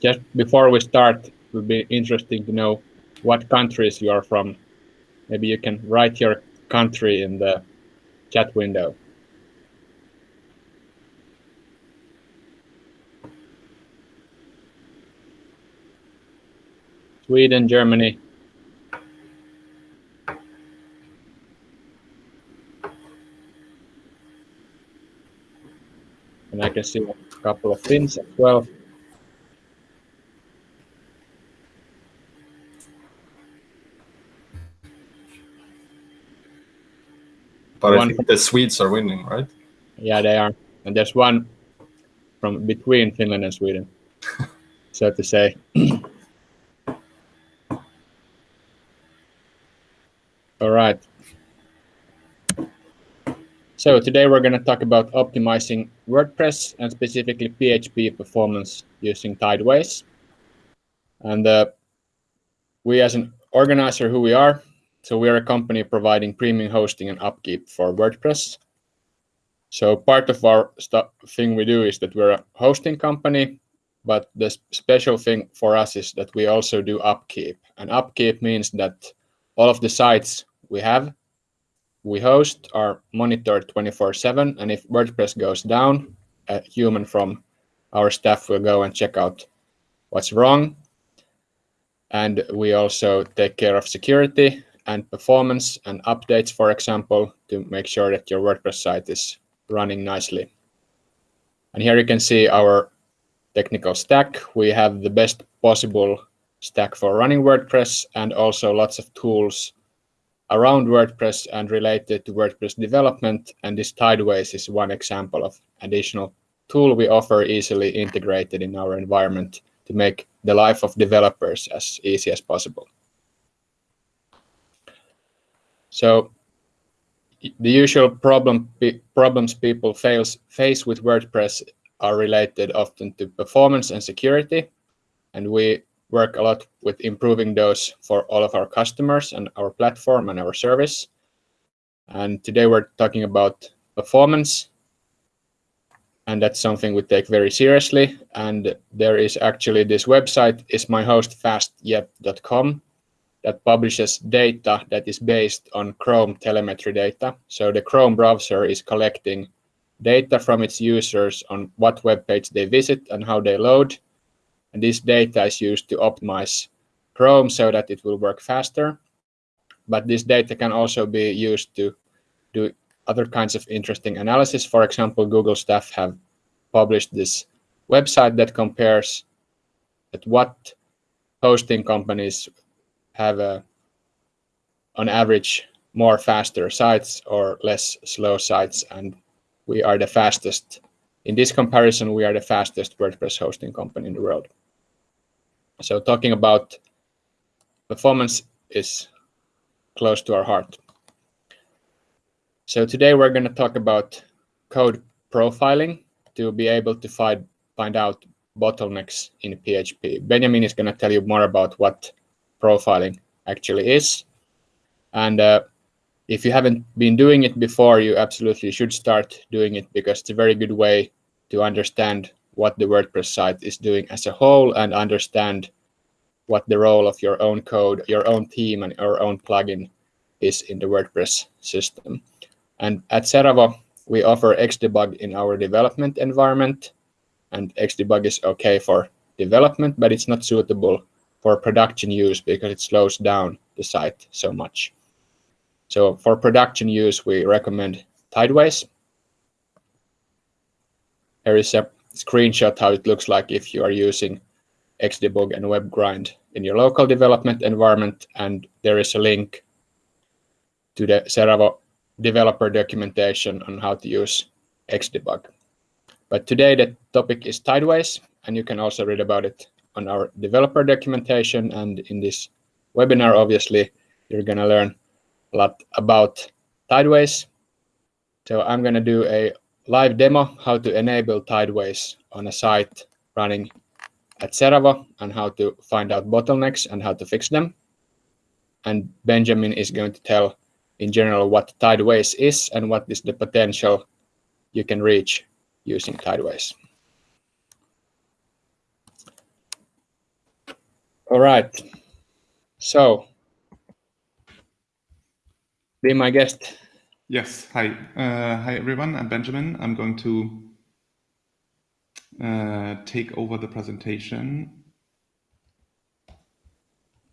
just before we start, it would be interesting to know what countries you are from. Maybe you can write your country in the chat window. Sweden, Germany. And I can see a couple of things as well. But I think the Swedes are winning, right? Yeah, they are. And there's one from between Finland and Sweden, so to say. All right. So today we're going to talk about optimizing WordPress and specifically PHP performance using Tideways. And uh, we as an organizer who we are, so we are a company providing premium hosting and upkeep for WordPress. So part of our thing we do is that we're a hosting company, but the special thing for us is that we also do upkeep. And upkeep means that all of the sites we have, we host are monitored 24/7. And if WordPress goes down, a human from our staff will go and check out what's wrong. And we also take care of security and performance and updates, for example, to make sure that your WordPress site is running nicely. And here you can see our technical stack. We have the best possible stack for running WordPress and also lots of tools around WordPress and related to WordPress development. And this Tideways is one example of additional tool we offer easily integrated in our environment to make the life of developers as easy as possible. So the usual problem problems people face face with WordPress are related often to performance and security, and we work a lot with improving those for all of our customers and our platform and our service. And today we're talking about performance, and that's something we take very seriously. And there is actually this website is myhostfastYet.com that publishes data that is based on Chrome telemetry data. So the Chrome browser is collecting data from its users on what web page they visit and how they load. And this data is used to optimize Chrome so that it will work faster. But this data can also be used to do other kinds of interesting analysis. For example, Google staff have published this website that compares at what hosting companies have a, on average more faster sites or less slow sites and we are the fastest. In this comparison we are the fastest wordpress hosting company in the world. So talking about performance is close to our heart. So today we're going to talk about code profiling to be able to find find out bottlenecks in php benjamin is going to tell you more about what profiling actually is. And uh, if you haven't been doing it before, you absolutely should start doing it because it's a very good way to understand what the WordPress site is doing as a whole and understand what the role of your own code, your own theme, and your own plugin is in the WordPress system. And at Seravo, we offer Xdebug in our development environment. And Xdebug is okay for development, but it's not suitable for production use because it slows down the site so much. So for production use, we recommend Tideways. Here is a screenshot how it looks like if you are using Xdebug and WebGrind in your local development environment. And there is a link to the Seravo developer documentation on how to use Xdebug. But today the topic is Tideways, and you can also read about it on our developer documentation. And in this webinar, obviously, you're going to learn a lot about Tideways. So I'm going to do a live demo how to enable Tideways on a site running at Seravo and how to find out bottlenecks and how to fix them. And Benjamin is going to tell in general what Tideways is and what is the potential you can reach using Tideways. All right. So, be my guest. Yes. Hi. Uh, hi, everyone. I'm Benjamin. I'm going to uh, take over the presentation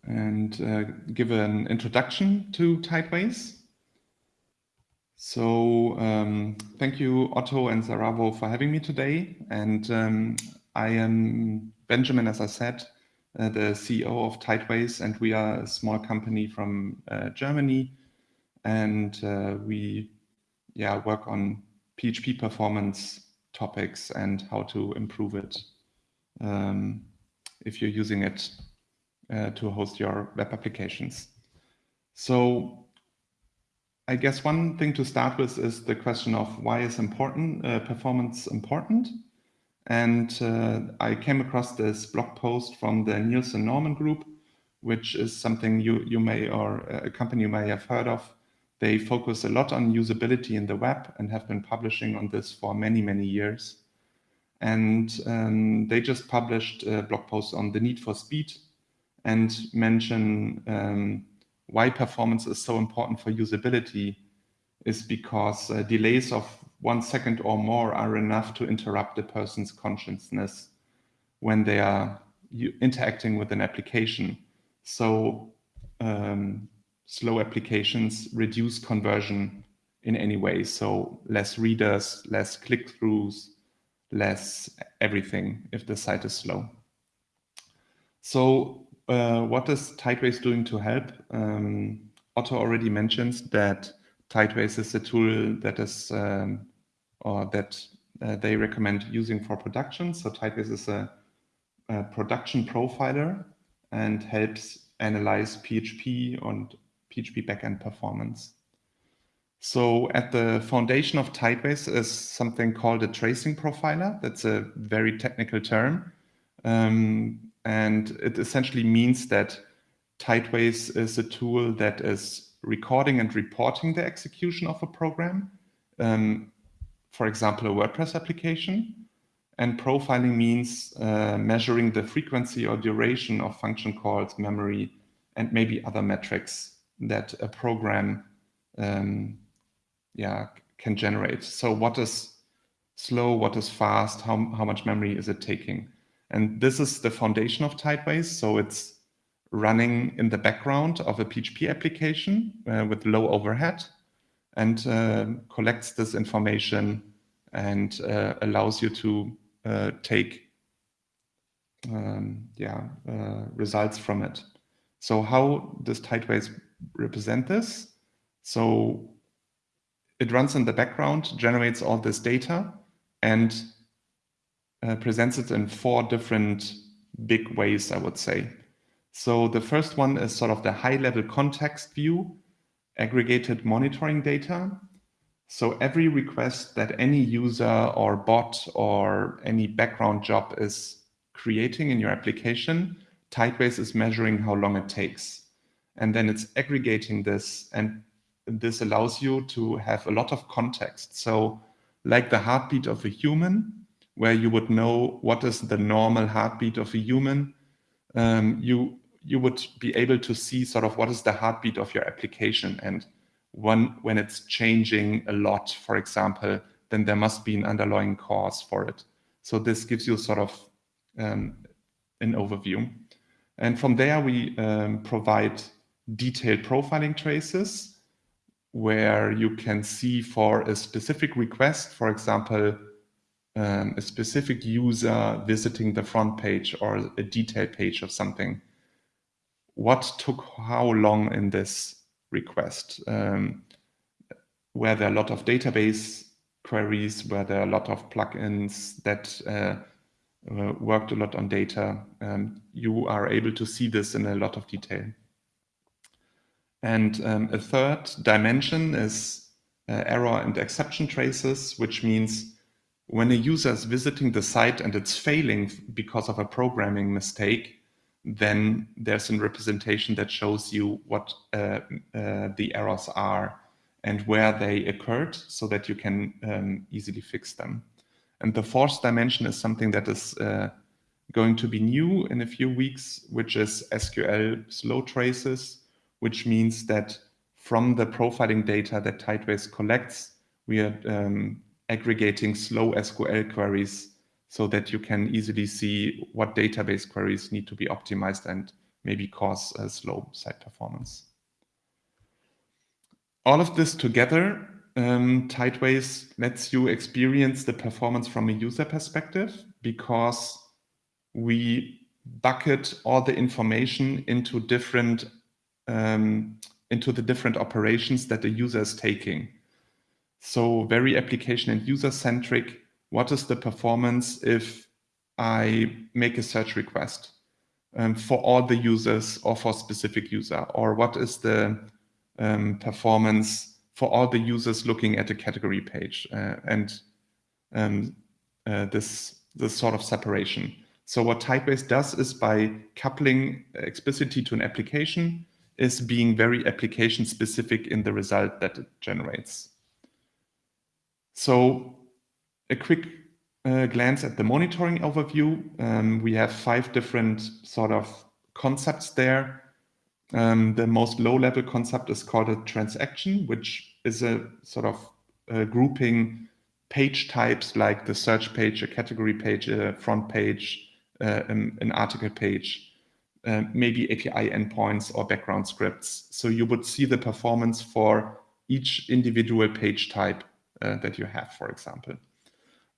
and uh, give an introduction to Tideways. So um, thank you, Otto and Seravo, for having me today. And um, I am Benjamin, as I said, uh, the CEO of Tideways, and we are a small company from uh, Germany. And uh, we yeah, work on PHP performance topics and how to improve it um, if you're using it uh, to host your web applications. So I guess one thing to start with is the question of why is important uh, performance important? And uh, I came across this blog post from the Nielsen Norman Group, which is something you, you may or a company you may have heard of. They focus a lot on usability in the web and have been publishing on this for many, many years. And um, they just published a blog post on the need for speed and mention um, why performance is so important for usability is because uh, delays of one second or more are enough to interrupt a person's consciousness when they are interacting with an application. So um, slow applications reduce conversion in any way. So less readers, less click-throughs, less everything if the site is slow. So uh, what is Tideways doing to help? Um, Otto already mentioned that Tideways is a tool that is um, or that uh, they recommend using for production. So Tideways is a, a, production profiler and helps analyze PHP and PHP backend performance. So at the foundation of Tideways is something called a tracing profiler. That's a very technical term. Um, and it essentially means that Tideways is a tool that is recording and reporting the execution of a program. Um, for example, a WordPress application. And profiling means uh, measuring the frequency or duration of function calls, memory, and maybe other metrics that a program um, yeah, can generate. So what is slow, what is fast, how, how much memory is it taking? And this is the foundation of Tideways. So it's running in the background of a PHP application uh, with low overhead and uh, collects this information and uh, allows you to uh, take um, yeah, uh, results from it. So how does Tideways represent this? So it runs in the background, generates all this data, and uh, presents it in four different big ways, I would say. So the first one is sort of the high level context view, aggregated monitoring data. So every request that any user or bot or any background job is creating in your application, Tideways is measuring how long it takes. And then it's aggregating this and this allows you to have a lot of context. So like the heartbeat of a human, where you would know what is the normal heartbeat of a human, um, you you would be able to see sort of what is the heartbeat of your application. And when, when it's changing a lot, for example, then there must be an underlying cause for it. So this gives you sort of um, an overview. And from there, we um, provide detailed profiling traces where you can see for a specific request, for example, um, a specific user visiting the front page or a detailed page of something. What took how long in this request? Um, were there a lot of database queries? Were there a lot of plugins that uh, uh, worked a lot on data? Um, you are able to see this in a lot of detail. And um, a third dimension is uh, error and exception traces, which means when a user is visiting the site and it's failing because of a programming mistake, then there's a representation that shows you what uh, uh, the errors are and where they occurred so that you can um, easily fix them. And the fourth dimension is something that is uh, going to be new in a few weeks, which is SQL slow traces, which means that from the profiling data that Tideways collects, we are um, aggregating slow SQL queries so that you can easily see what database queries need to be optimized and maybe cause a slow site performance. All of this together, um, Tideways lets you experience the performance from a user perspective because we bucket all the information into different um, into the different operations that the user is taking. So very application and user centric. What is the performance if I make a search request um, for all the users or for specific user? Or what is the um, performance for all the users looking at a category page uh, and um, uh, this, this sort of separation. So what Tideways does is by coupling explicitly to an application is being very application specific in the result that it generates. So a quick uh, glance at the monitoring overview. Um, we have five different sort of concepts there. Um, the most low-level concept is called a transaction, which is a sort of uh, grouping page types like the search page, a category page, a front page, uh, an, an, article page, uh, maybe API endpoints or background scripts. So you would see the performance for each individual page type uh, that you have, for example.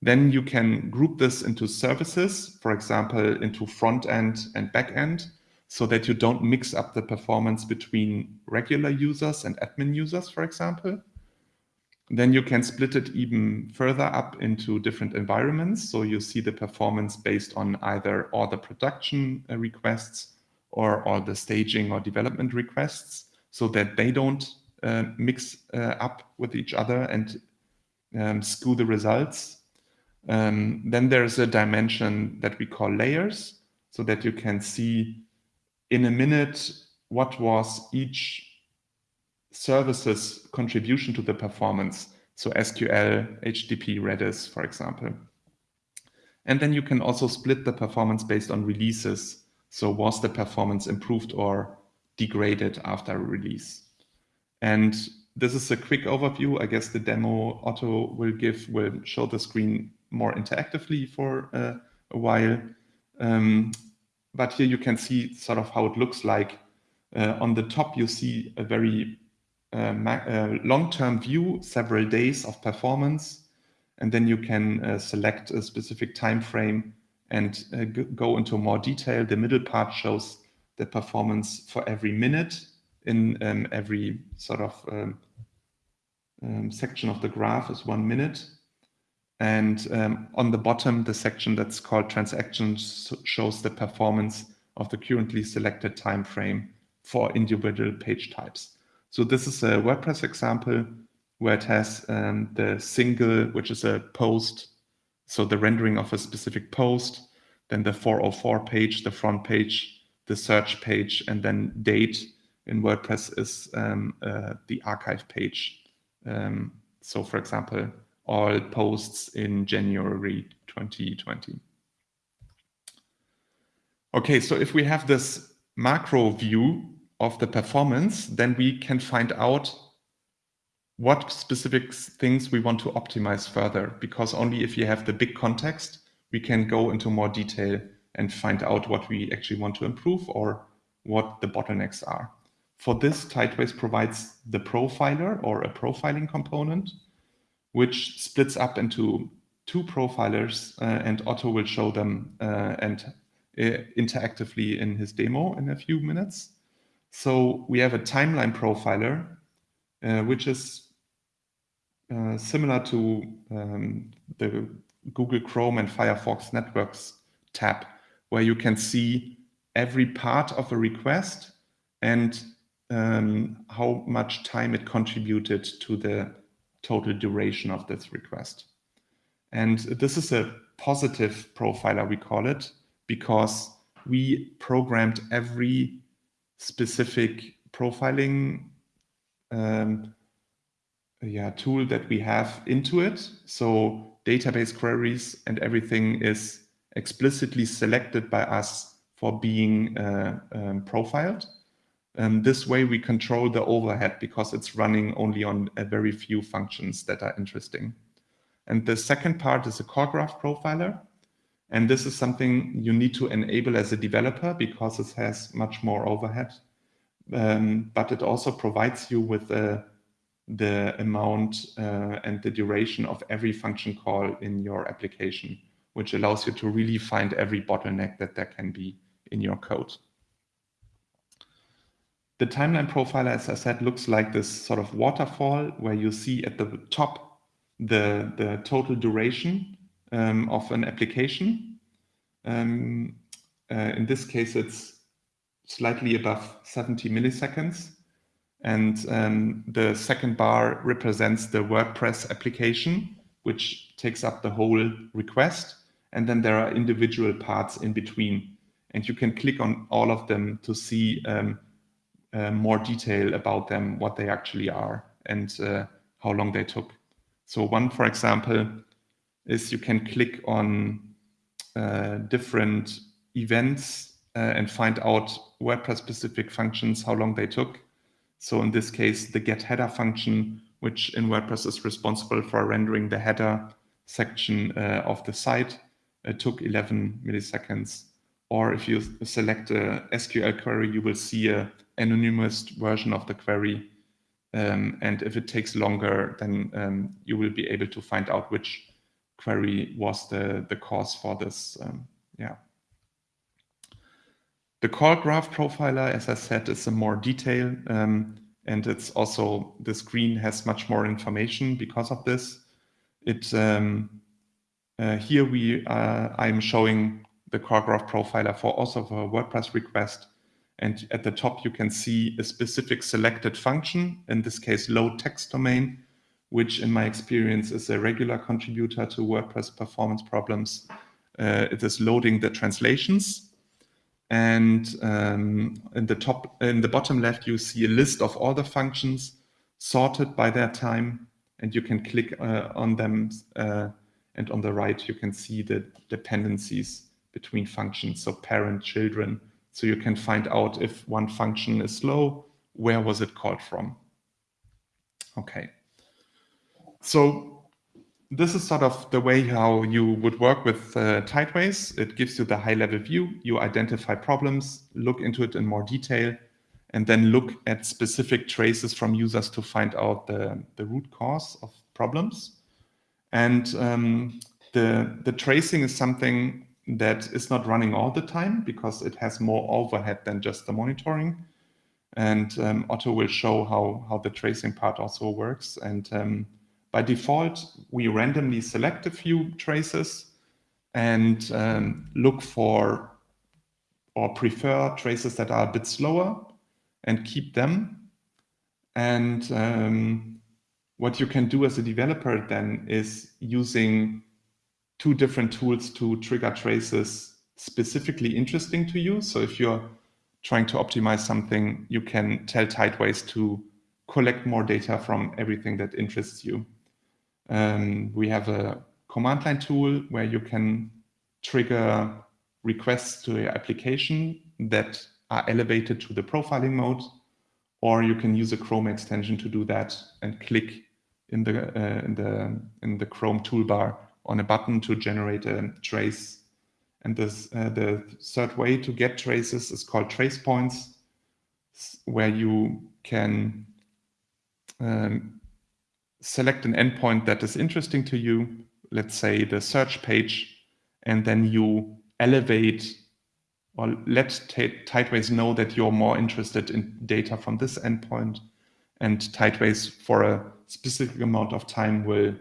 Then you can group this into services, for example, into front end and back end, so that you don't mix up the performance between regular users and admin users, for example. Then you can split it even further up into different environments. So you see the performance based on either all the production uh, requests or all the staging or development requests so that they don't uh, mix uh, up with each other and um, skew the results. Um, then there's a dimension that we call layers so that you can see in a minute what was each service's contribution to the performance. So SQL, HTTP, Redis, for example. And then you can also split the performance based on releases. So was the performance improved or degraded after release? And this is a quick overview. I guess the demo Otto will give will show the screen more interactively for uh, a while. Um, but here you can see sort of how it looks like. Uh, on the top, you see a very uh, uh long-term view, several days of performance, and then you can uh, select a specific time frame and go into more detail. The middle part shows the performance for every minute in um, every sort of um, um, section of the graph is one minute. And um, on the bottom, the section that's called transactions shows the performance of the currently selected time frame for individual page types. So this is a WordPress example where it has um, the single, which is a post, so the rendering of a specific post, then the 404 page, the front page, the search page, and then date in WordPress is um, uh, the archive page. Um, so for example, all posts in January 2020. Okay, so if we have this macro view of the performance, then we can find out what specific things we want to optimize further, because only if you have the big context, we can go into more detail and find out what we actually want to improve or what the bottlenecks are. For this, Tideways provides the profiler or a profiling component, which splits up into two profilers, uh, and Otto will show them uh, and uh, interactively in his demo in a few minutes. So we have a timeline profiler, uh, which is uh, similar to um, the Google Chrome and Firefox Networks tab, where you can see every part of a request and um, how much time it contributed to the total duration of this request. And this is a positive profiler, we call it, because we programmed every specific profiling um, yeah, tool that we have into it. So database queries and everything is explicitly selected by us for being uh, um, profiled. Um, this way we control the overhead because it's running only on a very few functions that are interesting. And the second part is a call graph profiler. And this is something you need to enable as a developer because it has much more overhead. Um, but it also provides you with uh, the amount uh, and the duration of every function call in your application, which allows you to really find every bottleneck that there can be in your code. The timeline profiler, as I said, looks like this sort of waterfall where you see at the top the, the total duration um, of an application. Um, uh, in this case, it's slightly above 70 milliseconds. And um, the second bar represents the WordPress application, which takes up the whole request. And then there are individual parts in between. And you can click on all of them to see um, uh, more detail about them, what they actually are, and uh, how long they took. So one, for example, is you can click on uh, different events uh, and find out WordPress specific functions, how long they took. So in this case, the get header function, which in WordPress is responsible for rendering the header section uh, of the site, took 11 milliseconds. Or if you select a SQL query, you will see a anonymous version of the query. Um, and if it takes longer, then um, you will be able to find out which query was the, the cause for this. Um, yeah. The call graph profiler, as I said, is a more detail, um, and it's also the screen has much more information because of this. It um, uh, here we uh, I'm showing the call graph profiler for also for a WordPress request, and at the top you can see a specific selected function. In this case, load text domain, which in my experience is a regular contributor to WordPress performance problems. Uh, it is loading the translations and um, in the top, in the bottom left, you see a list of all the functions sorted by their time, and you can click uh, on them. Uh, and on the right, you can see the dependencies between functions, so parent, children. So you can find out if one function is slow, where was it called from? Okay. So this is sort of the way how you would work with uh, Tideways. It gives you the high level view. You identify problems, look into it in more detail, and then look at specific traces from users to find out the, the root cause of problems. And um, the, the tracing is something that is not running all the time because it has more overhead than just the monitoring. And um, Otto will show how, how the tracing part also works. And um, by default, we randomly select a few traces and um, look for or prefer traces that are a bit slower and keep them. And um, what you can do as a developer then is using two different tools to trigger traces specifically interesting to you. So if you're trying to optimize something, you can tell Tideways to collect more data from everything that interests you. Um, we have a command line tool where you can trigger requests to your application that are elevated to the profiling mode, or you can use a Chrome extension to do that and click in the uh, in the in the Chrome toolbar on a button to generate a trace. And this uh, the third way to get traces is called trace points, where you can um, select an endpoint that is interesting to you, let's say the search page, and then you elevate or let Tideways know that you're more interested in data from this endpoint. And Tideways, for a specific amount of time, will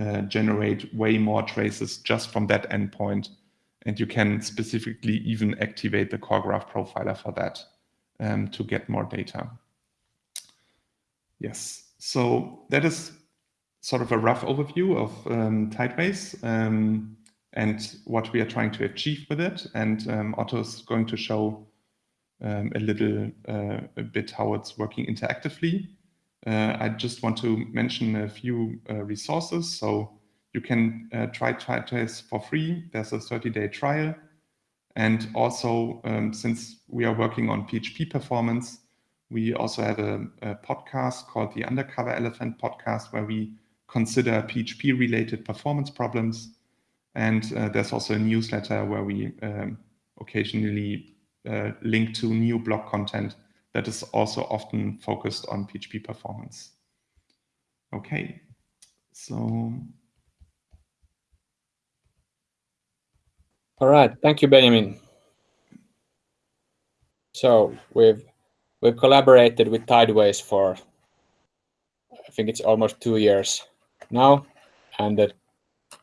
uh, generate way more traces just from that endpoint. And you can specifically even activate the call graph profiler for that um, to get more data. Yes. So that is sort of a rough overview of um, Tideways um, and what we are trying to achieve with it. And um, Otto is going to show um, a little uh, a bit how it's working interactively. Uh, I just want to mention a few uh, resources. So you can uh, try Tideways for free. There's a 30-day trial. And also, um, since we are working on PHP performance, we also have a, a, podcast called the Undercover Elephant podcast, where we consider PHP related performance problems. And uh, there's also a newsletter where we um, occasionally uh, link to new blog content that is also often focused on PHP performance. Okay, so. All right, thank you, Benjamin. So we've we've collaborated with Tideways for I think it's almost two years now, and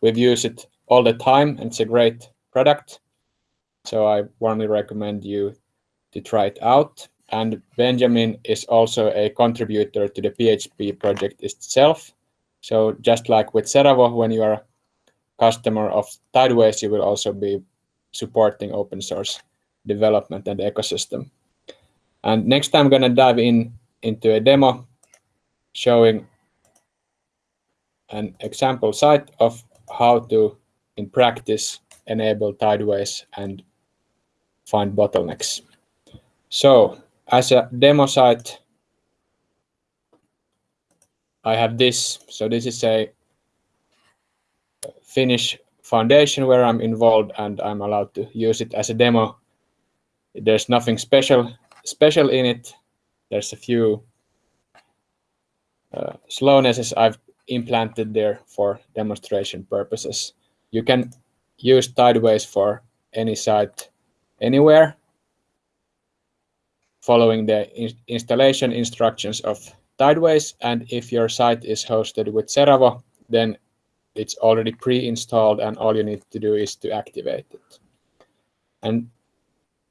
we've used it all the time, and it's a great product. So I warmly recommend you to try it out. And Benjamin is also a contributor to the PHP project itself. So just like with Seravo, when you are a customer of Tideways, you will also be supporting open source development and ecosystem. And next I'm going to dive in into a demo showing an example site of how to, in practice, enable Tideways and find bottlenecks. So as a demo site, I have this. So this is a Finnish foundation where I'm involved and I'm allowed to use it as a demo. There's nothing special special in it. There's a few uh, slownesses I've implanted there for demonstration purposes. You can use Tideways for any site anywhere following the in installation instructions of Tideways. And if your site is hosted with Seravo, then it's already pre-installed and all you need to do is to activate it. And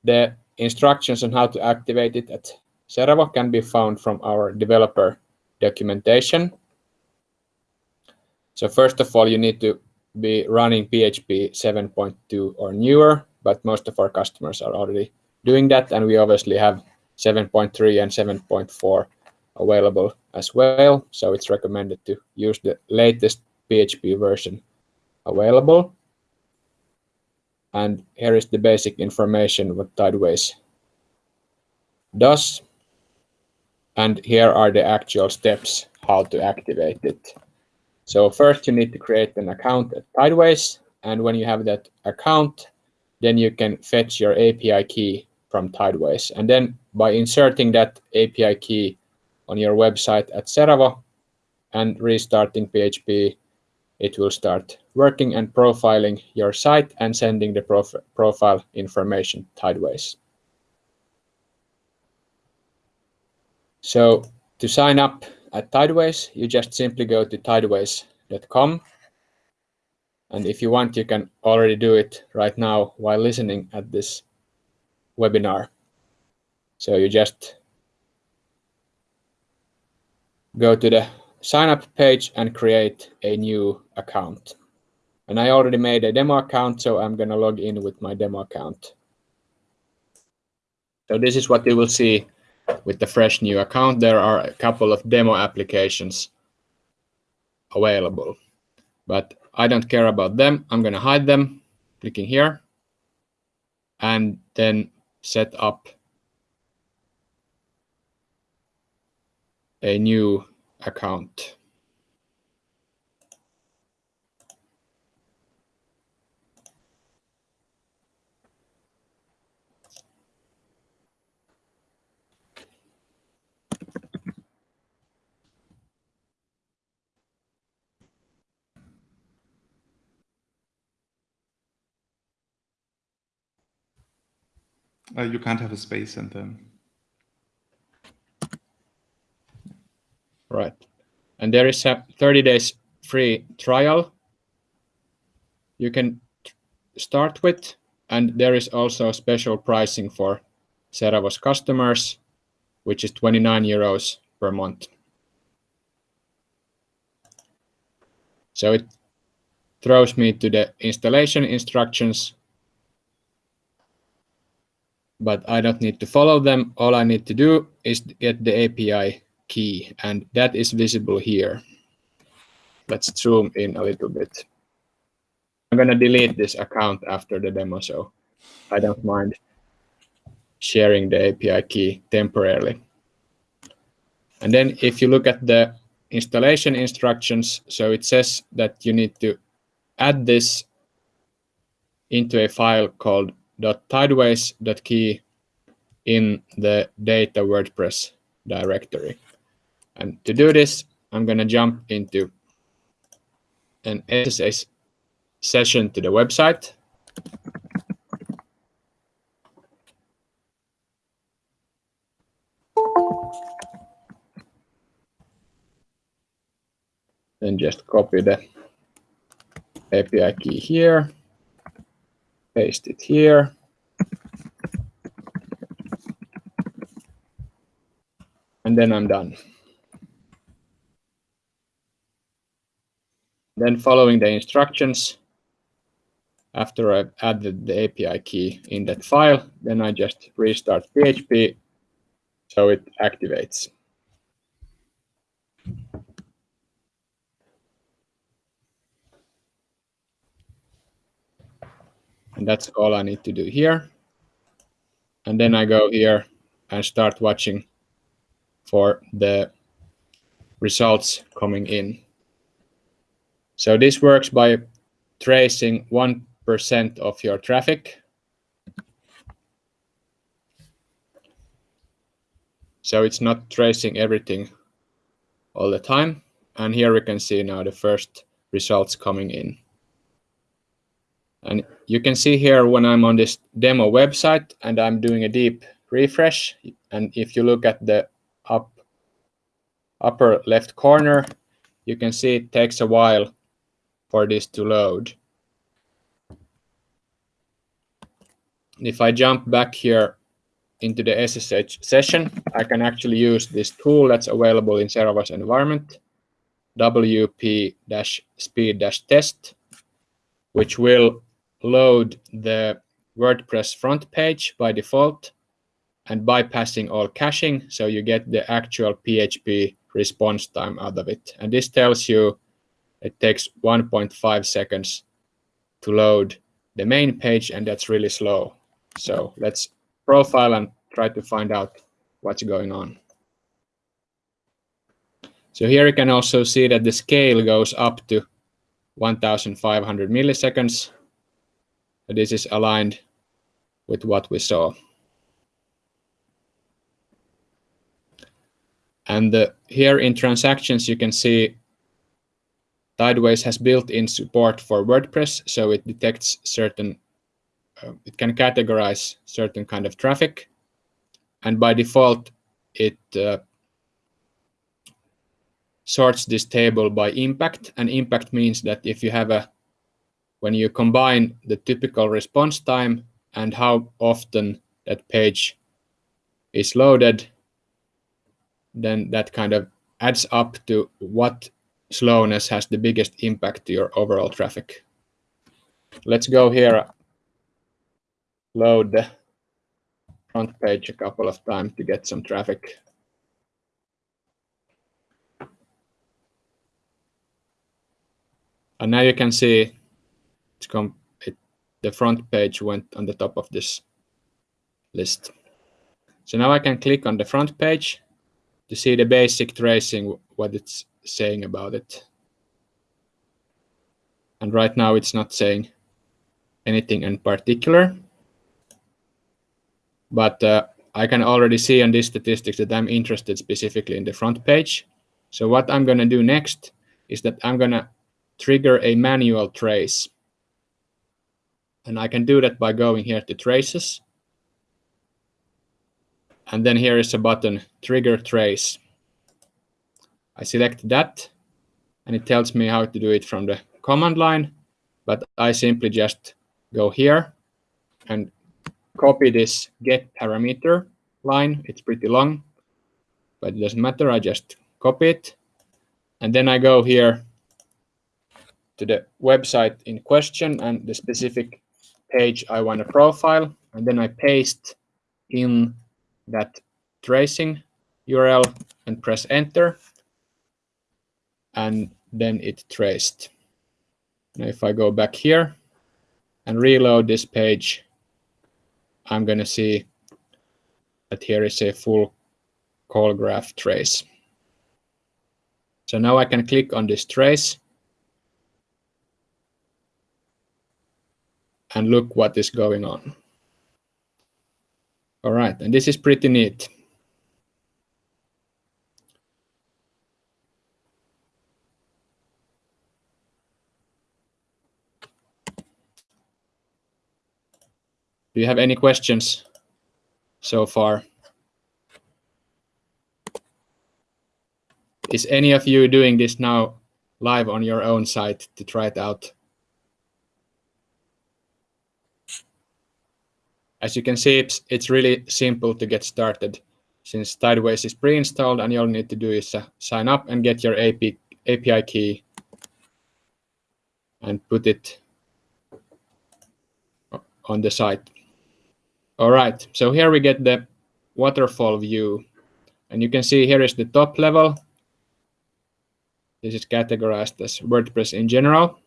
the instructions on how to activate it at Seravo can be found from our developer documentation. So first of all, you need to be running PHP 7.2 or newer, but most of our customers are already doing that. And we obviously have 7.3 and 7.4 available as well. So it's recommended to use the latest PHP version available. And here is the basic information what Tideways does. And here are the actual steps how to activate it. So first you need to create an account at Tideways. And when you have that account, then you can fetch your API key from Tideways. And then by inserting that API key on your website at Seravo and restarting PHP, it will start working and profiling your site and sending the prof profile information Tideways. So to sign up at Tideways, you just simply go to tideways.com. And if you want, you can already do it right now while listening at this webinar. So you just go to the sign up page and create a new account. And I already made a demo account, so I'm going to log in with my demo account. So this is what you will see with the fresh new account. There are a couple of demo applications available, but I don't care about them. I'm going to hide them, clicking here, and then set up a new account. Uh, you can't have a space in them. Right. And there is a 30 days free trial you can start with. And there is also special pricing for Seravo's customers, which is 29 euros per month. So it throws me to the installation instructions but I don't need to follow them. All I need to do is get the API key, and that is visible here. let's zoom in a little bit. I'm going to delete this account after the demo, so I don't mind sharing the API key temporarily. And then if you look at the installation instructions, so it says that you need to add this into a file called .tideways.key in the data WordPress directory. And to do this, I'm going to jump into an SSH session to the website. Then just copy the API key here, paste it here. And then I'm done. Then following the instructions, after I've added the API key in that file, then I just restart PHP so it activates. And that's all I need to do here. And then I go here and start watching for the results coming in. So this works by tracing 1% of your traffic. So it's not tracing everything all the time. And here we can see now the first results coming in. And you can see here when I'm on this demo website and I'm doing a deep refresh. And if you look at the up upper left corner, you can see it takes a while for this to load. If I jump back here into the SSH session, I can actually use this tool that's available in Seravo's environment, wp-speed-test, which will load the WordPress front page by default and bypassing all caching, so you get the actual PHP response time out of it. And this tells you it takes 1.5 seconds to load the main page, and that's really slow. So let's profile and try to find out what's going on. So here you can also see that the scale goes up to 1,500 milliseconds. This is aligned with what we saw. And the, here in transactions, you can see Tideways has built-in support for WordPress, so it detects certain, uh, it can categorize certain kind of traffic. And by default, it uh, sorts this table by impact. And impact means that if you have a, when you combine the typical response time and how often that page is loaded, then that kind of adds up to what slowness has the biggest impact to your overall traffic. Let's go here, load the front page a couple of times to get some traffic. And now you can see come, it, the front page went on the top of this list. So now I can click on the front page to see the basic tracing, what it's saying about it. And right now it's not saying anything in particular. But uh, I can already see on these statistics that I'm interested specifically in the front page. So what I'm going to do next is that I'm going to trigger a manual trace. And I can do that by going here to traces and then here is a button, trigger trace. I select that and it tells me how to do it from the command line, but I simply just go here and copy this get parameter line. It's pretty long, but it doesn't matter. I just copy it. And then I go here to the website in question and the specific page I want a profile. And then I paste in that tracing URL and press enter. And then it traced. Now if I go back here and reload this page, I'm going to see that here is a full call graph trace. So now I can click on this trace and look what is going on. All right, and this is pretty neat. Do you have any questions so far? Is any of you doing this now live on your own site to try it out? As you can see, it's, it's really simple to get started since Tideways is pre-installed and all you need to do is uh, sign up and get your AP, API key and put it on the site. All right, so here we get the waterfall view. And you can see here is the top level. This is categorized as WordPress in general.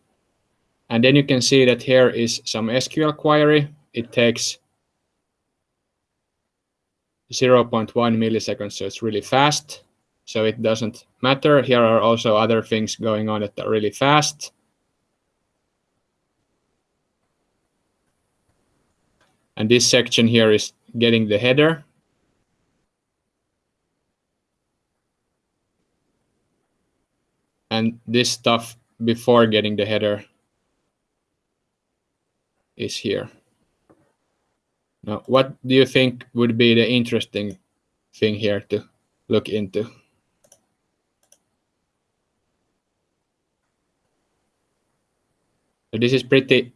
And then you can see that here is some SQL query. It takes 0.1 milliseconds, so it's really fast. So it doesn't matter. Here are also other things going on that are really fast. And this section here is getting the header. And this stuff before getting the header is here. Now, what do you think would be the interesting thing here to look into? So this is pretty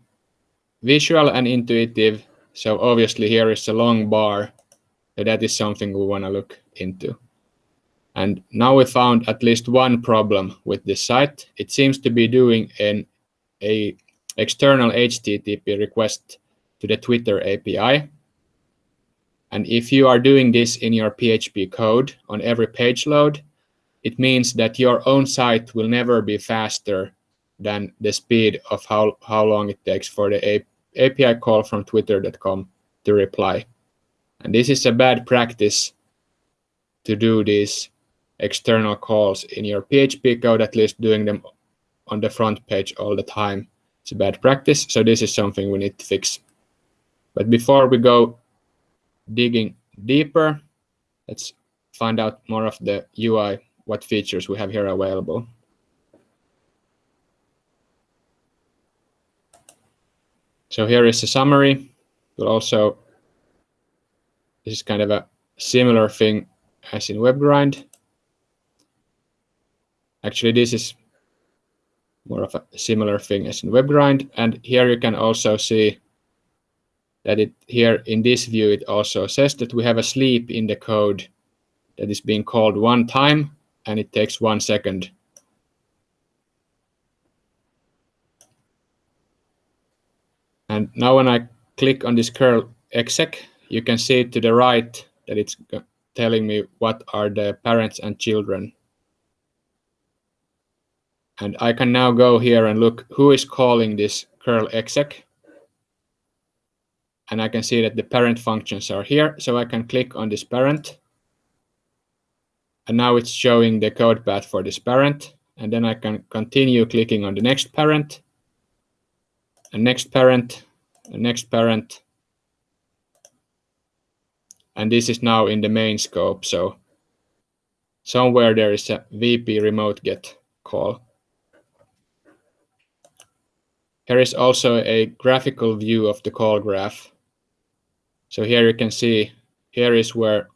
visual and intuitive. So obviously here is a long bar. So that is something we want to look into. And now we found at least one problem with this site. It seems to be doing an a external HTTP request to the Twitter API. And if you are doing this in your PHP code on every page load, it means that your own site will never be faster than the speed of how, how long it takes for the API call from twitter.com to reply. And this is a bad practice to do these external calls in your PHP code, at least doing them on the front page all the time. It's a bad practice, so this is something we need to fix. But before we go digging deeper, let's find out more of the UI, what features we have here available. So here is a summary, but also this is kind of a similar thing as in WebGrind. Actually, this is more of a similar thing as in WebGrind. And here you can also see that it here in this view, it also says that we have a sleep in the code that is being called one time and it takes one second. And now when I click on this curl exec, you can see to the right that it's telling me what are the parents and children. And I can now go here and look who is calling this curl exec and I can see that the parent functions are here. So I can click on this parent. And now it's showing the code path for this parent. And then I can continue clicking on the next parent, and next parent, and next parent. And this is now in the main scope. So somewhere there is a VP remote get call. Here is also a graphical view of the call graph. So here you can see, here is where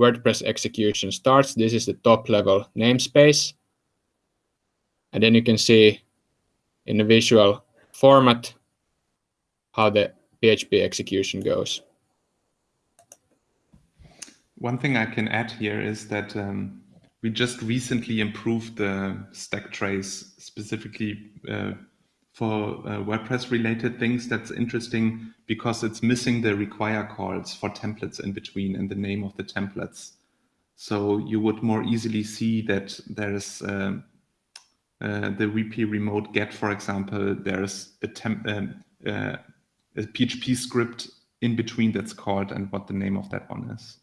WordPress execution starts. This is the top level namespace. And then you can see in the visual format how the PHP execution goes. One thing I can add here is that um, we just recently improved the stack trace specifically uh, for uh, WordPress related things that's interesting because it's missing the require calls for templates in between and the name of the templates. So you would more easily see that there is uh, uh, the VP remote get, for example, there's a, temp, um, uh, a PHP script in between that's called and what the name of that one is.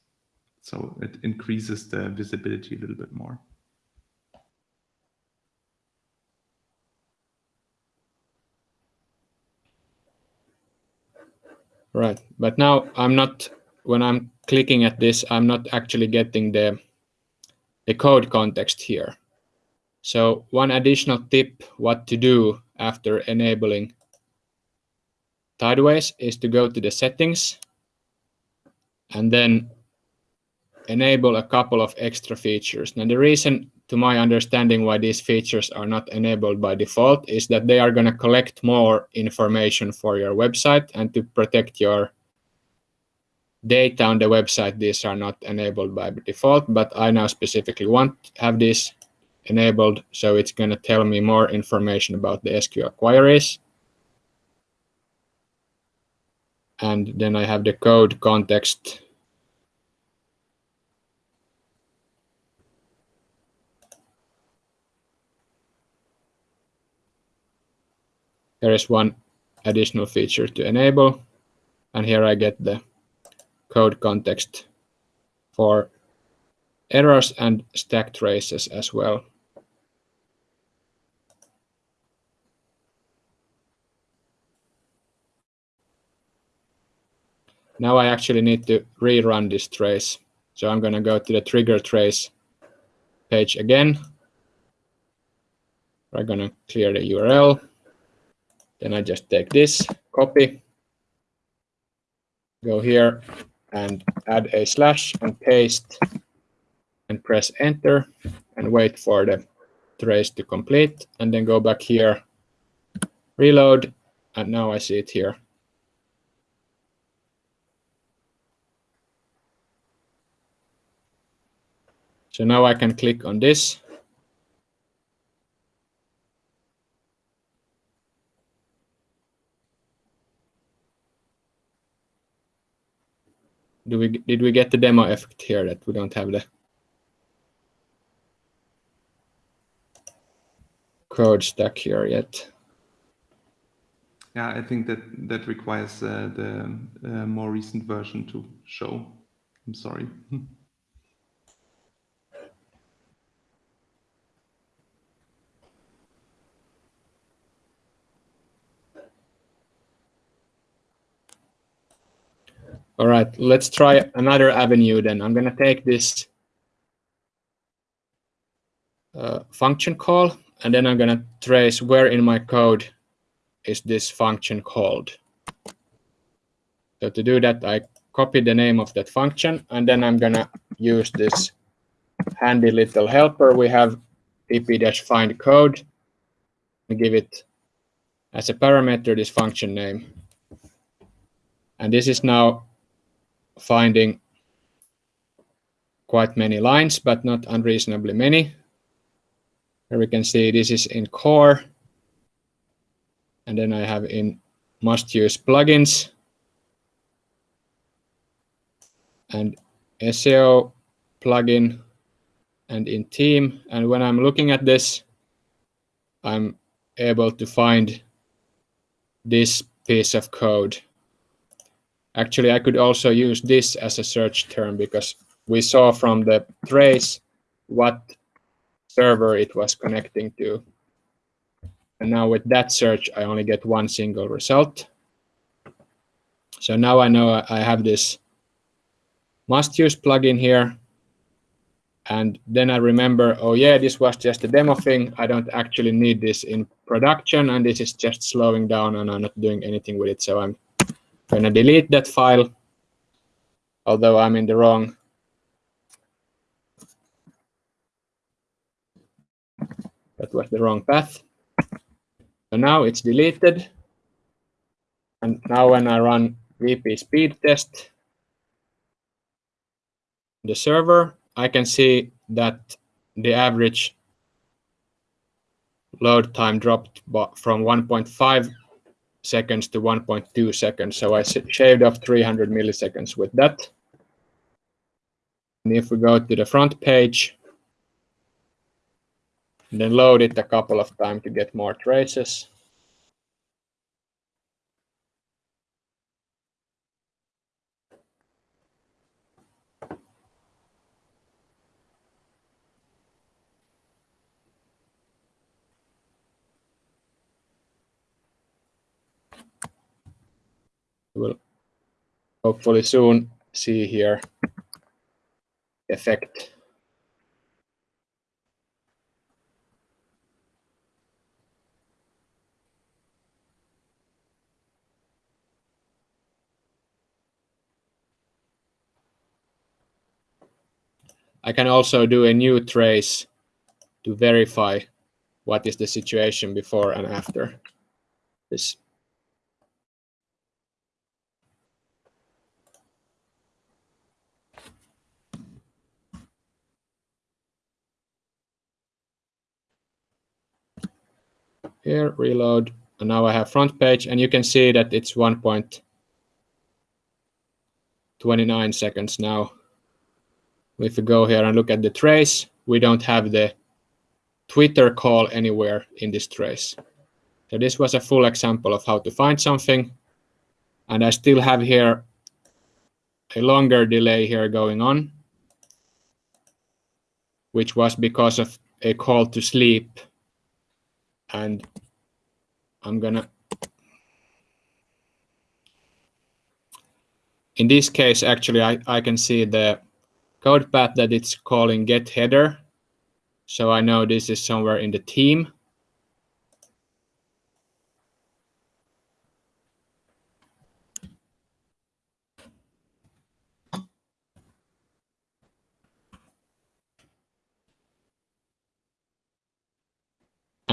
So it increases the visibility a little bit more. Right, but now I'm not, when I'm clicking at this, I'm not actually getting the, the code context here. So one additional tip what to do after enabling Tideways is to go to the settings and then enable a couple of extra features. Now the reason to my understanding why these features are not enabled by default is that they are going to collect more information for your website and to protect your data on the website these are not enabled by default but I now specifically want to have this enabled so it's going to tell me more information about the SQL queries. And then I have the code context there is one additional feature to enable and here I get the code context for errors and stack traces as well. Now I actually need to rerun this trace. So I'm going to go to the trigger trace page again. We're going to clear the URL. Then I just take this, copy, go here and add a slash and paste and press enter and wait for the trace to complete and then go back here, reload, and now I see it here. So now I can click on this. Do we did we get the demo effect here that we don't have the code stack here yet? Yeah, I think that that requires uh, the uh, more recent version to show. I'm sorry. All right, let's try another avenue then. I'm going to take this uh, function call, and then I'm going to trace where in my code is this function called. So to do that, I copy the name of that function, and then I'm going to use this handy little helper. We have pp-find code and give it as a parameter this function name. And this is now finding quite many lines, but not unreasonably many. Here we can see this is in core. And then I have in must use plugins and SEO plugin and in theme. And when I'm looking at this, I'm able to find this piece of code. Actually, I could also use this as a search term because we saw from the trace what server it was connecting to. And now with that search, I only get one single result. So now I know I have this must use plugin here. And then I remember, oh yeah, this was just a demo thing. I don't actually need this in production and this is just slowing down and I'm not doing anything with it. So I'm going to delete that file, although I'm in the wrong. That was the wrong path. So now it's deleted. And now when I run VP speed test, the server, I can see that the average load time dropped from 1.5 seconds to 1.2 seconds. So I shaved off 300 milliseconds with that. And if we go to the front page, And then load it a couple of times to get more traces. We'll hopefully soon see here effect. I can also do a new trace to verify what is the situation before and after this. Here, reload, and now I have front page, and you can see that it's 1.29 seconds now. If we go here and look at the trace, we don't have the Twitter call anywhere in this trace. So this was a full example of how to find something. And I still have here a longer delay here going on, which was because of a call to sleep. And I'm gonna, in this case, actually, I, I can see the code path that it's calling get header. So I know this is somewhere in the theme.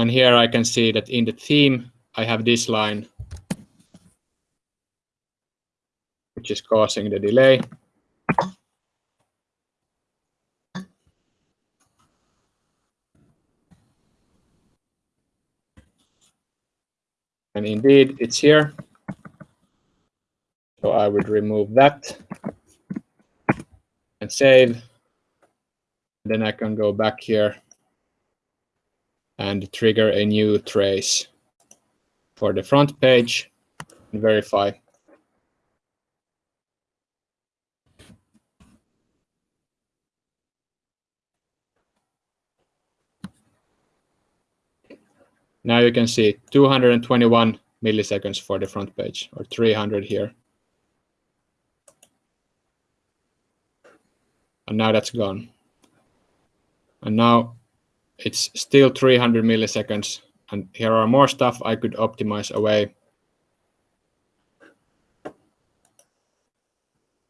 And here I can see that in the theme, I have this line, which is causing the delay. And indeed, it's here. So I would remove that and save. Then I can go back here and trigger a new trace for the front page and verify. Now you can see 221 milliseconds for the front page or 300 here. And now that's gone. And now it's still 300 milliseconds. And here are more stuff I could optimize away.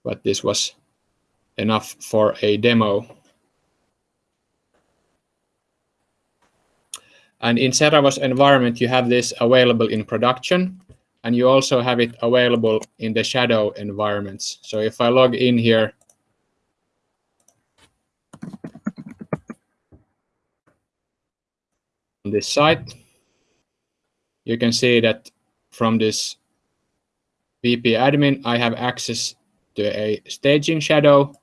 But this was enough for a demo. And in Seravo's environment, you have this available in production, and you also have it available in the shadow environments. So if I log in here, on this site, you can see that from this VP admin, I have access to a staging shadow,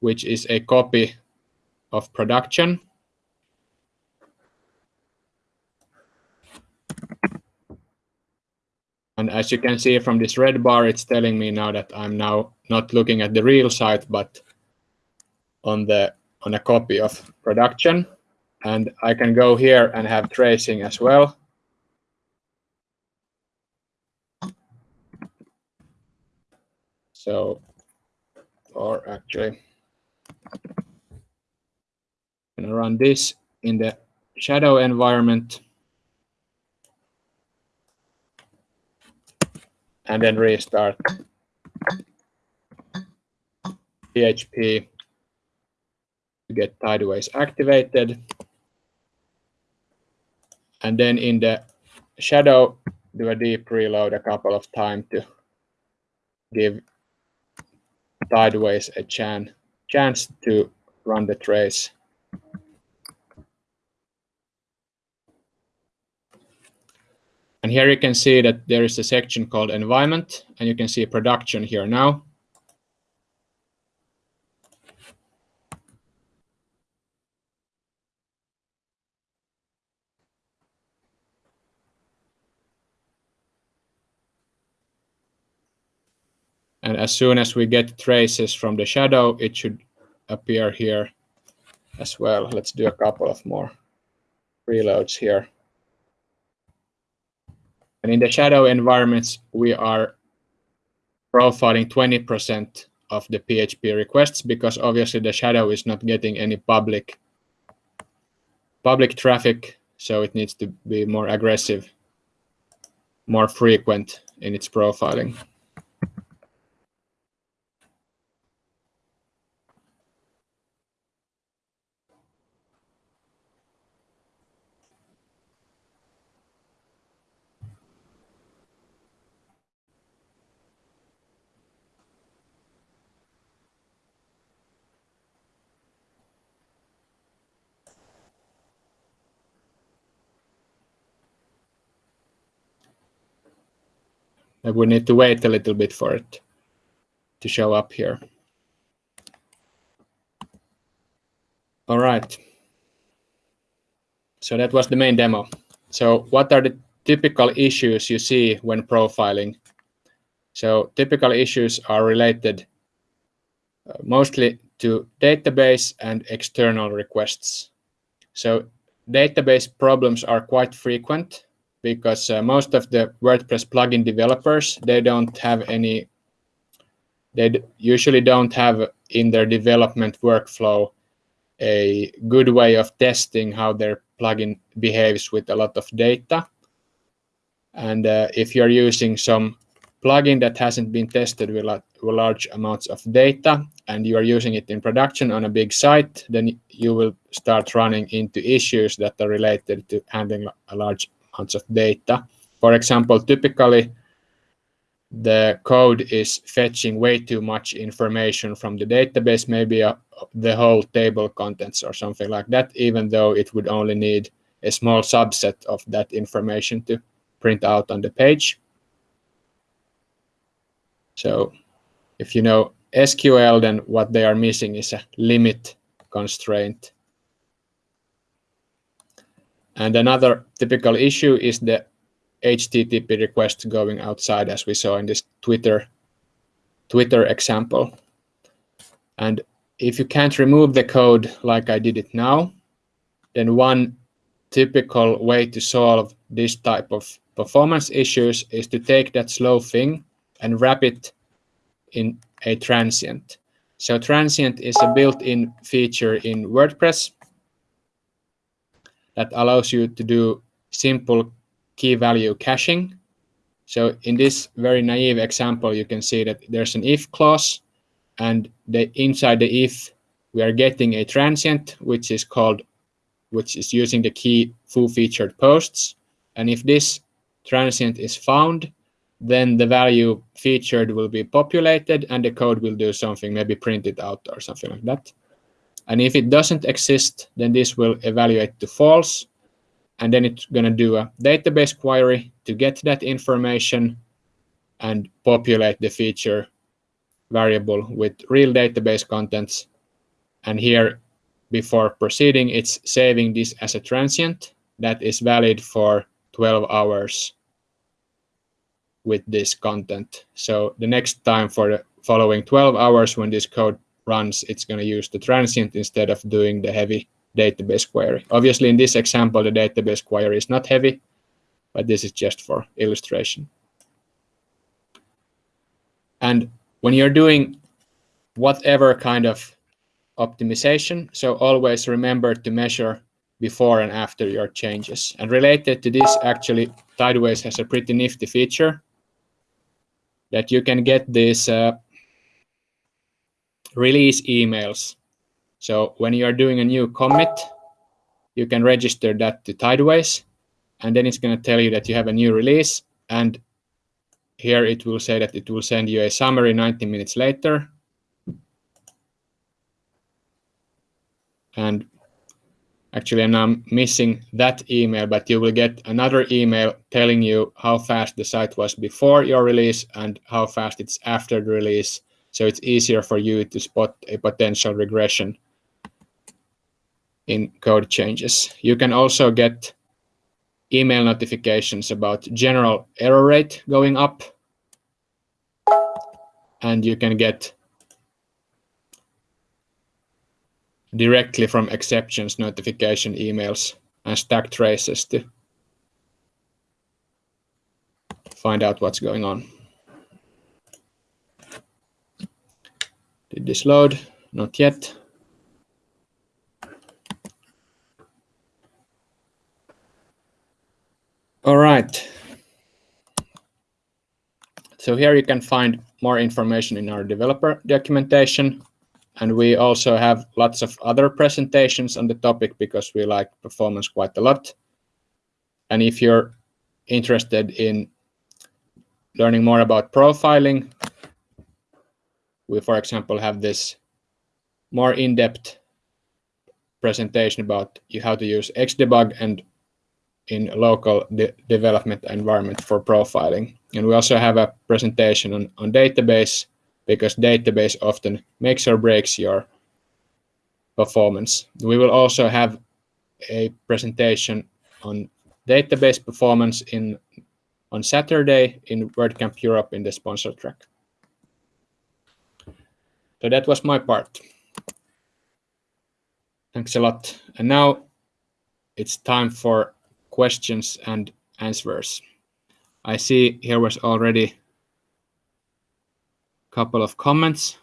which is a copy of production. And as you can see from this red bar, it's telling me now that I'm now not looking at the real site, but on the on a copy of production. And I can go here and have tracing as well. So, or actually, I'm gonna run this in the shadow environment. and then restart PHP to get Tideways activated. And then in the shadow, do a deep reload a couple of times to give Tideways a chan chance to run the trace. And here you can see that there is a section called environment, and you can see production here now. And as soon as we get traces from the shadow, it should appear here as well. Let's do a couple of more reloads here. And in the shadow environments, we are profiling 20% of the PHP requests because obviously the shadow is not getting any public public traffic, so it needs to be more aggressive, more frequent in its profiling. We need to wait a little bit for it to show up here. All right. So that was the main demo. So what are the typical issues you see when profiling? So typical issues are related uh, mostly to database and external requests. So database problems are quite frequent because uh, most of the WordPress plugin developers, they don't have any, they usually don't have in their development workflow a good way of testing how their plugin behaves with a lot of data. And uh, if you're using some plugin that hasn't been tested with, with large amounts of data and you are using it in production on a big site, then you will start running into issues that are related to handling a large amounts of data. For example, typically the code is fetching way too much information from the database, maybe a, the whole table contents or something like that, even though it would only need a small subset of that information to print out on the page. So if you know SQL, then what they are missing is a limit constraint and another typical issue is the HTTP request going outside, as we saw in this Twitter, Twitter example. And if you can't remove the code like I did it now, then one typical way to solve this type of performance issues is to take that slow thing and wrap it in a transient. So transient is a built-in feature in WordPress that allows you to do simple key value caching. So in this very naive example, you can see that there's an if clause and the inside the if we are getting a transient, which is called, which is using the key foo featured posts. And if this transient is found, then the value featured will be populated and the code will do something, maybe print it out or something like that. And if it doesn't exist, then this will evaluate to false. And then it's going to do a database query to get that information and populate the feature variable with real database contents. And here, before proceeding, it's saving this as a transient that is valid for 12 hours with this content. So the next time for the following 12 hours when this code runs, it's going to use the transient instead of doing the heavy database query. Obviously, in this example, the database query is not heavy, but this is just for illustration. And when you're doing whatever kind of optimization, so always remember to measure before and after your changes. And related to this, actually, Tideways has a pretty nifty feature that you can get this uh, release emails. So when you are doing a new commit, you can register that to Tideways, and then it's going to tell you that you have a new release. And here it will say that it will send you a summary 90 minutes later. And actually, I'm missing that email, but you will get another email telling you how fast the site was before your release and how fast it's after the release so it's easier for you to spot a potential regression in code changes. You can also get email notifications about general error rate going up. and you can get directly from exceptions notification emails and stack traces to find out what's going on. Did this load? Not yet. All right. So here you can find more information in our developer documentation. And we also have lots of other presentations on the topic because we like performance quite a lot. And if you're interested in learning more about profiling, we, for example, have this more in-depth presentation about how to use Xdebug and in local de development environment for profiling. And we also have a presentation on, on database because database often makes or breaks your performance. We will also have a presentation on database performance in on Saturday in WordCamp Europe in the sponsor track. So that was my part. Thanks a lot. And now it's time for questions and answers. I see here was already a couple of comments.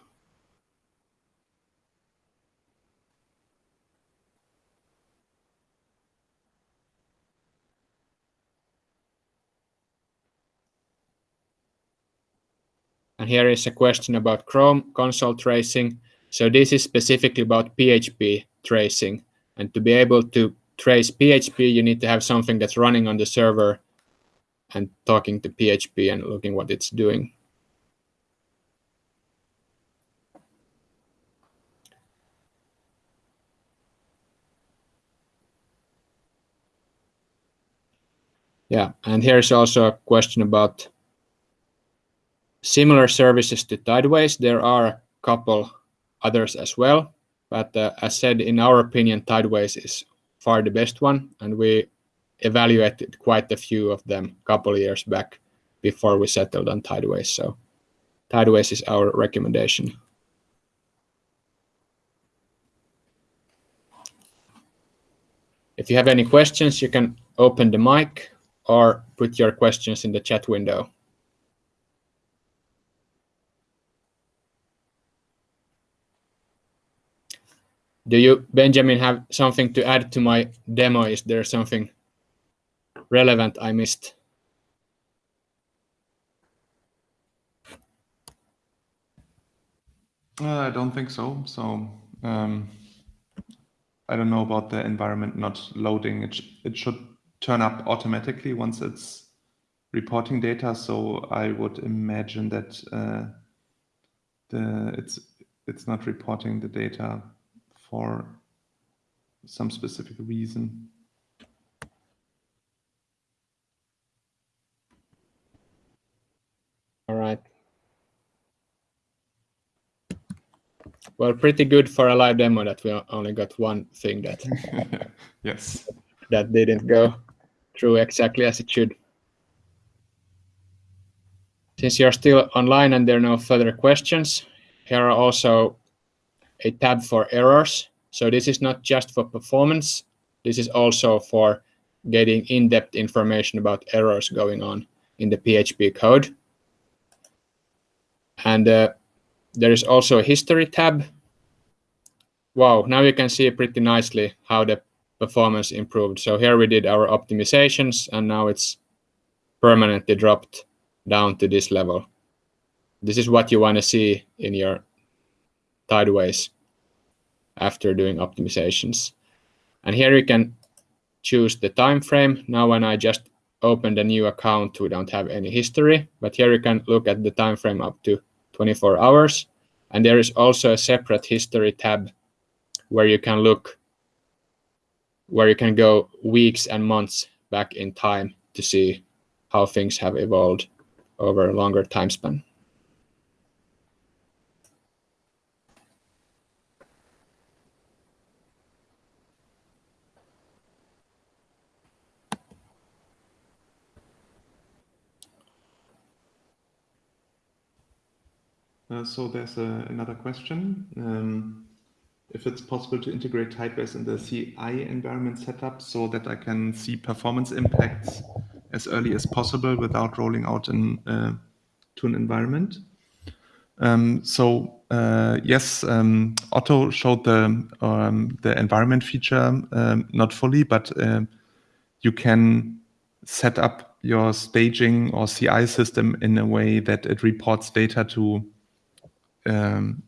And here is a question about Chrome console tracing. So this is specifically about PHP tracing. And to be able to trace PHP, you need to have something that's running on the server and talking to PHP and looking what it's doing. Yeah, and here's also a question about similar services to Tideways. There are a couple others as well, but uh, as said, in our opinion, Tideways is far the best one, and we evaluated quite a few of them a couple years back before we settled on Tideways. So Tideways is our recommendation. If you have any questions, you can open the mic or put your questions in the chat window. Do you, Benjamin, have something to add to my demo? Is there something relevant I missed? Uh, I don't think so. So um, I don't know about the environment not loading. It, it should turn up automatically once it's reporting data. So I would imagine that uh, the it's it's not reporting the data for some specific reason. All right. Well, pretty good for a live demo that we only got one thing that yes that didn't go through exactly as it should. Since you're still online and there are no further questions, here are also a tab for errors. So this is not just for performance. This is also for getting in-depth information about errors going on in the PHP code. And uh, there is also a history tab. Wow, now you can see pretty nicely how the performance improved. So here we did our optimizations and now it's permanently dropped down to this level. This is what you want to see in your Tideways after doing optimizations. And here you can choose the time frame. Now when I just opened a new account, we don't have any history, but here you can look at the time frame up to 24 hours. And there is also a separate history tab where you can look, where you can go weeks and months back in time to see how things have evolved over a longer time span. Uh, so there's a, another question. Um, if it's possible to integrate Tideways in the CI environment setup so that I can see performance impacts as early as possible without rolling out in, uh, to an environment. Um, so uh, yes, um, Otto showed the um, the environment feature um, not fully, but uh, you can set up your staging or CI system in a way that it reports data to um,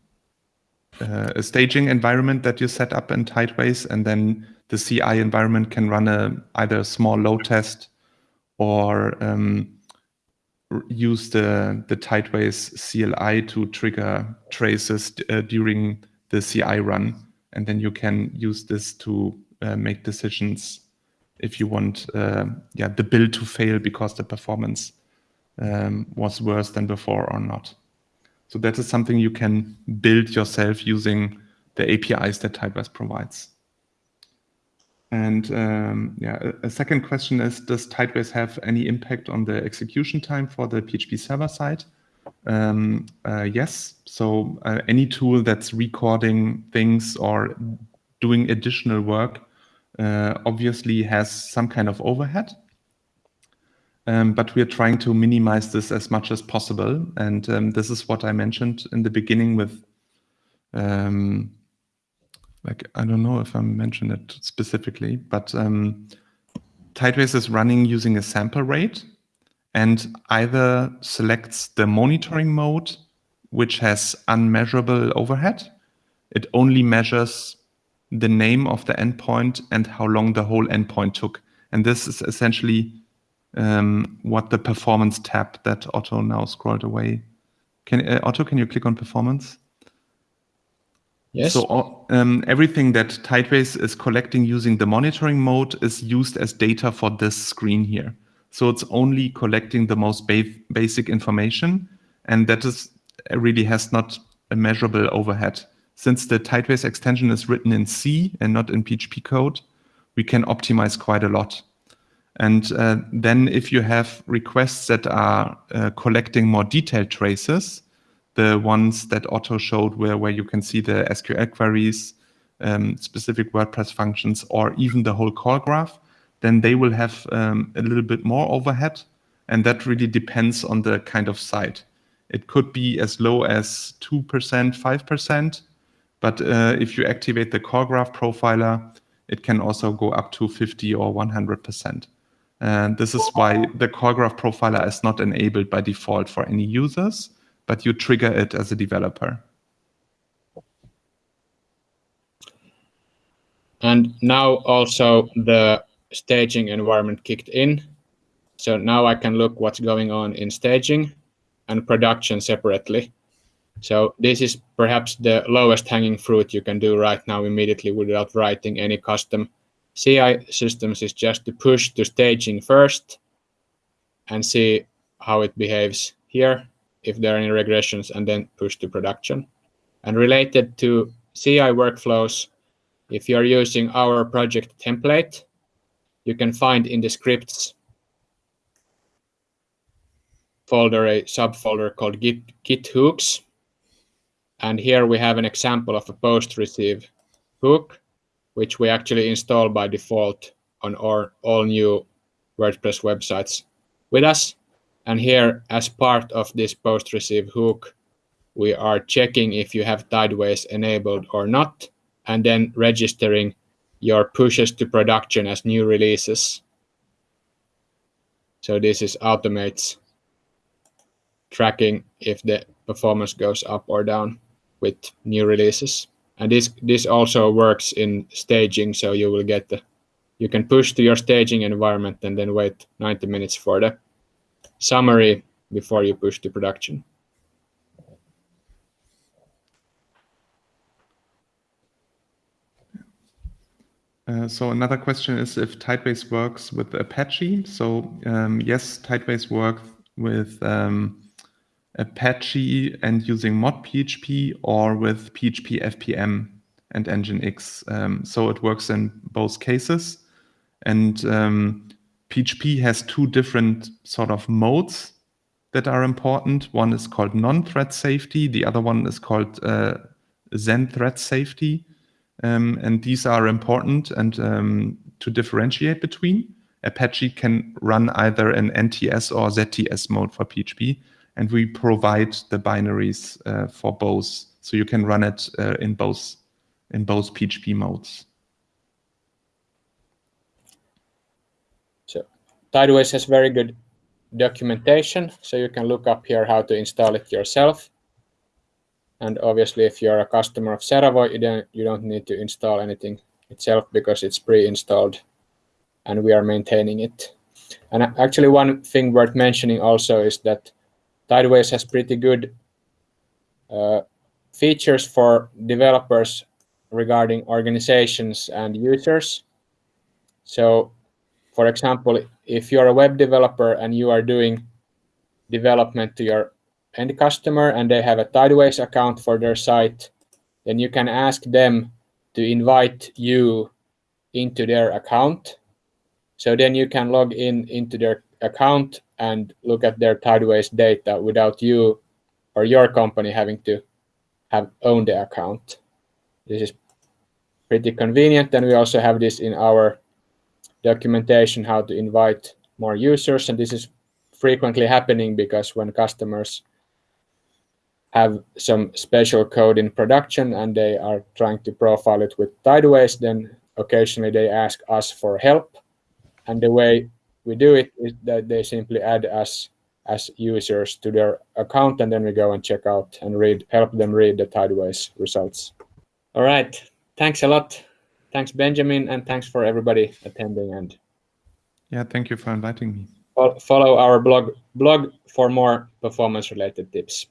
uh, a staging environment that you set up in Tideways, and then the CI environment can run a either a small load test or um, use the the Tideways CLI to trigger traces uh, during the CI run, and then you can use this to uh, make decisions if you want uh, yeah the build to fail because the performance um, was worse than before or not. So that is something you can build yourself using the APIs that Tideways provides. And um, yeah, a, a, second question is, does Tideways have any impact on the execution time for the PHP server side? Um, uh, yes. So uh, any tool that's recording things or doing additional work uh, obviously has some kind of overhead. Um, but we are trying to minimize this as much as possible. And um, this is what I mentioned in the beginning with, um, like, I don't know if I mentioned it specifically, but um, Tideways is running using a sample rate and either selects the monitoring mode, which has unmeasurable overhead. It only measures the name of the endpoint and how long the whole endpoint took. And this is essentially um, what the performance tab that Otto now scrolled away. Can uh, Otto, can you click on performance? Yes. So um, everything that Tideways is collecting using the monitoring mode is used as data for this screen here. So it's only collecting the most ba basic information, and that is really has not a measurable overhead. Since the Tideways extension is written in C and not in PHP code, we can optimize quite a lot. And uh, then if you have requests that are uh, collecting more detailed traces, the ones that Otto showed where, where you can see the SQL queries, um, specific WordPress functions, or even the whole call graph, then they will have um, a little bit more overhead. And that really depends on the kind of site. It could be as low as 2%, 5%. But uh, if you activate the call graph profiler, it can also go up to 50 or 100%. And this is why the CallGraph profiler is not enabled by default for any users, but you trigger it as a developer. And now also the staging environment kicked in. So now I can look what's going on in staging and production separately. So this is perhaps the lowest hanging fruit you can do right now immediately without writing any custom CI systems is just to push to staging first and see how it behaves here, if there are any regressions, and then push to production. And related to CI workflows, if you're using our project template, you can find in the scripts folder a subfolder called git, git hooks. And here we have an example of a post receive hook which we actually install by default on our all new WordPress websites with us. And here, as part of this post receive hook, we are checking if you have Tideways enabled or not, and then registering your pushes to production as new releases. So this is automates tracking if the performance goes up or down with new releases and this this also works in staging so you will get the you can push to your staging environment and then wait 90 minutes for the summary before you push to production Uh, so another question is if Tideways works with Apache. So um, yes, Tideways works with um, Apache and using mod PHP or with PHP FPM and Nginx. Um, so it works in both cases. And um, PHP has two different sort of modes that are important. One is called non-thread safety. The other one is called uh, Zend thread safety. Um, and these are important and um, to differentiate between. Apache can run either an NTS or ZTS mode for PHP, and we provide the binaries uh, for both, so you can run it uh, in both in both PHP modes. So Tideways has very good documentation, so you can look up here how to install it yourself. And obviously, if you're a customer of Seravo, you don't, you don't need to install anything itself because it's pre-installed and we are maintaining it. And actually, one thing worth mentioning also is that Tideways has pretty good uh, features for developers regarding organizations and users. So, for example, if you're a web developer and you are doing development to your end customer and they have a Tideways account for their site, then you can ask them to invite you into their account. So then you can log in into their account and look at their Tideways data without you or your company having to have owned the account. This is pretty convenient. And we also have this in our documentation, how to invite more users. And this is frequently happening because when customers have some special code in production and they are trying to profile it with Tideways, then occasionally they ask us for help. And the way we do it is that they simply add us as users to their account, and then we go and check out and read, help them read the Tideways results. All right, thanks a lot. Thanks, Benjamin, and thanks for everybody attending. And yeah, thank you for inviting me. Follow our blog blog for more performance-related tips.